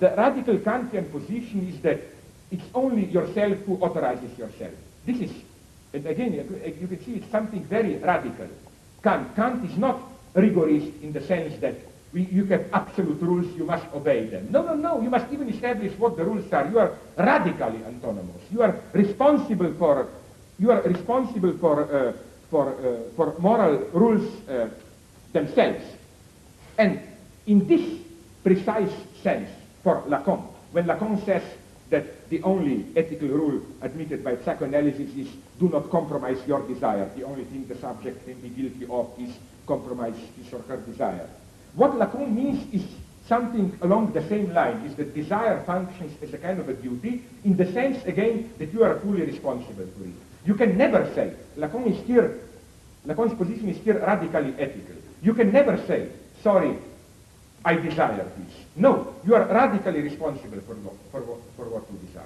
the radical Kantian position is that it's only yourself who authorizes yourself. This is, and again, you can see it's something very radical. Kant, Kant is not rigorist in the sense that we, you have absolute rules, you must obey them. No, no, no, you must even establish what the rules are. You are radically autonomous. You are responsible for, you are responsible for, uh, for, uh, for moral rules uh, themselves. And in this precise sense, for Lacan, when Lacan says that the only ethical rule admitted by psychoanalysis is do not compromise your desire. The only thing the subject can be guilty of is compromise his or her desire. What Lacan means is something along the same line, is that desire functions as a kind of a duty in the sense, again, that you are fully responsible for it. You can never say, Lacan is here, Lacan's position is here radically ethical. You can never say, sorry, I desire this. No, you are radically responsible for, for, for what you desire.